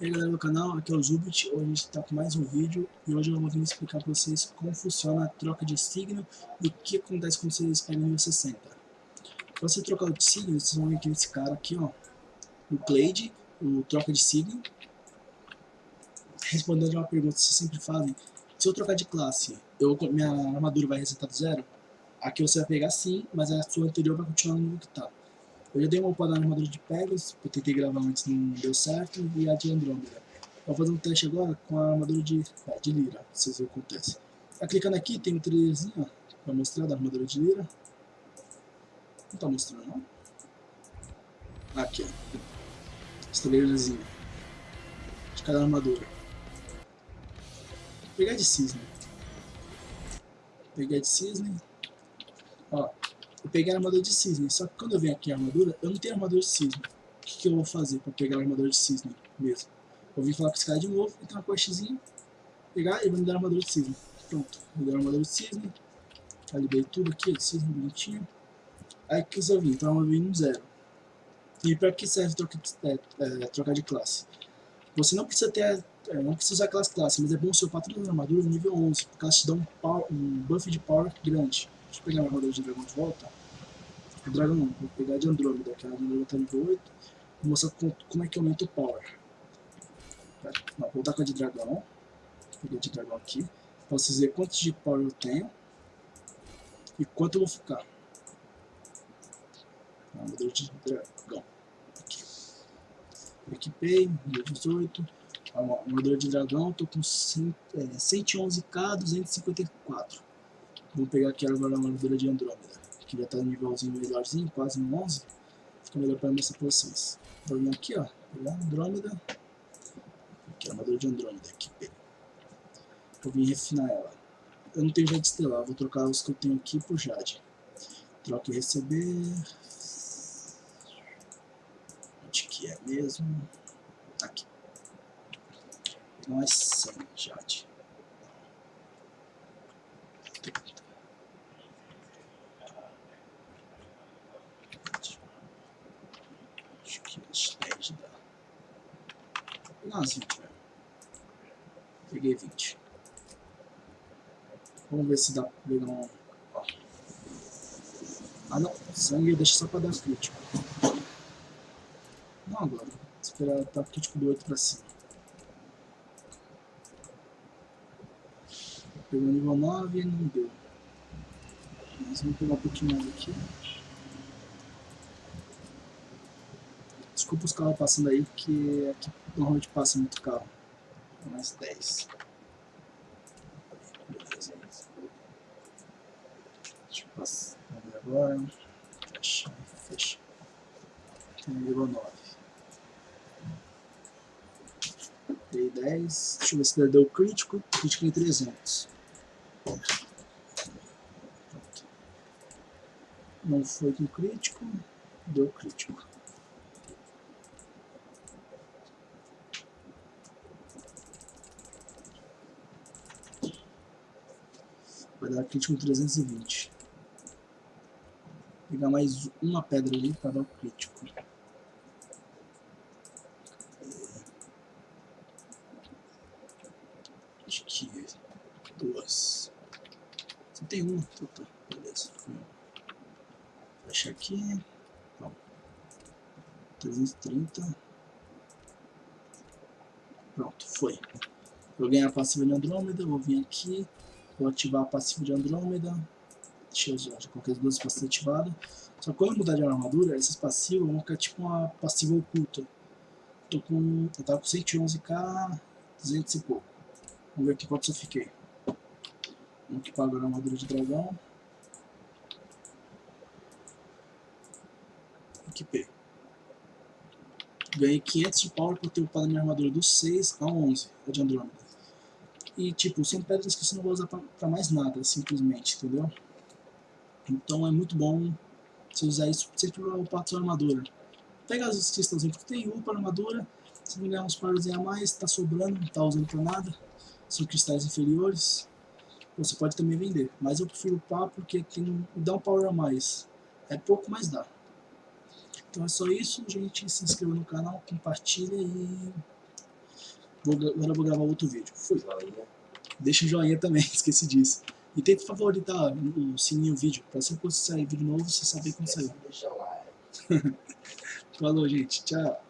E aí galera do canal, aqui é o Zubit, hoje a gente está com mais um vídeo e hoje eu vou vir explicar para vocês como funciona a troca de signo e o que acontece quando vocês pegam nível 60. Para você trocar de signo, vocês vão vir aqui nesse cara aqui, ó, o Clade, o troca de signo. Respondendo uma pergunta que vocês sempre fazem, se eu trocar de classe, eu, minha armadura vai resetar do zero? Aqui você vai pegar sim, mas a sua anterior vai continuar no nível que está. Eu já dei uma upada na armadura de Pegasus, eu tentei gravar antes, não deu certo, e a de Andrômeda. Vou fazer um teste agora com a armadura de, é, de Lira, vocês verem o que acontece. Tá clicando aqui, tem um trailerzinho, ó, pra mostrar da armadura de Lira. Não tá mostrando, não? Aqui, ó. Esse trailerzinho. De cada armadura. Vou pegar de cisne. Peguei de cisne. Ó, eu peguei a armadura de cisne, só que quando eu venho aqui a armadura, eu não tenho armadura de cisne. O que, que eu vou fazer para pegar a armadura de cisne mesmo? Eu vim falar com esse cara de novo, entrar na coxezinha, pegar e vou me dar a armadura de cisne. Pronto, vou dar a armadura de cisne, calibrei tudo aqui, de cisne bonitinho. Aí que eu vim, então eu vim no zero. E para que serve troca, é, é, trocar de classe? Você não precisa ter, é, não precisa usar aquelas classes, mas é bom seu patrão da armadura nível 11, porque elas te dão um, um buff de power grande. Deixa eu pegar minha armadura de dragão de volta. O dragão não, vou pegar de Andrômeda, que a Andrômeda tá nível 8. Vou mostrar como é que aumenta o power. Não, vou voltar com a de dragão. Peguei de dragão aqui. Posso dizer quantos de power eu tenho. E quanto eu vou ficar. Armadura de dragão. Aqui. Equipei, nível 18. Armadura de dragão, tô com 100, é, 111k, 254. Vou pegar aqui agora a armadura de Andrômeda, que já está no nívelzinho melhorzinho, quase no 11. Fica melhor para mostrar para vocês. Vou vir aqui, ó, pegar Andrômeda. Aqui a armadura de Andrômeda, aqui. Vou vir refinar ela. Eu não tenho Jade Estelar, vou trocar os que eu tenho aqui por Jade. Troca e receber. Onde que é mesmo? Aqui. Mais 100 Jade. Umas 20 mesmo. Peguei 20. Vamos ver se dá pra pegar um... Ah não, sangue deixa só pra dar crítico. Não agora. Esperar tá crítico do 8 pra cima. Pegou nível 9 e não deu. Mas vamos pegar um pouquinho mais aqui. Desculpa os carros passando aí, porque aqui normalmente passa muito carro. Mais 10. Beleza. Deixa eu passar. Agora. Fecha, fecha. Tem nível 9. Dei 10. Deixa eu ver se deu crítico. Crítico em 300. Não foi com crítico. Deu crítico. Vai dar crítico 320. Vou pegar mais uma pedra ali para dar o crítico. Acho que duas. Você tem uma? Então tá, beleza. Fecha aqui. Bom. 330. Pronto, foi. Vou ganhar a passiva de Andrômeda, vou vir aqui. Vou ativar a passiva de Andrômeda. Deixa eu já, já coloquei as duas passivas ativadas. Só que quando eu mudar de armadura, essas passivas vão ficar tipo uma passiva oculta. Tô com, eu tava com 111k, 200 e pouco. Vamos ver aqui quanto eu fiquei. Vamos equipar agora a armadura de dragão. Equipei. Ganhei 500 de power por ter upado minha armadura do 6 a 11, a de Andrômeda. E, tipo, são pedras que você não vai usar pra, pra mais nada, simplesmente, entendeu? Então é muito bom você usar isso sempre para upar a sua armadura. Pega as cristalzinhas que tem, upa a armadura, se não ganhar uns pares a mais, tá sobrando, não tá usando pra nada. São cristais inferiores. Você pode também vender, mas eu prefiro upar porque tem, dá um power a mais. É pouco, mas dá. Então é só isso, gente. Se inscreva no canal, compartilha e Vou, agora eu vou gravar outro vídeo. Fui. Joinha. Deixa o joinha também, esqueci disso. E tenta favoritar o sininho o vídeo, pra sempre quando sair vídeo novo, você saber quando lá. Falou, gente. Tchau.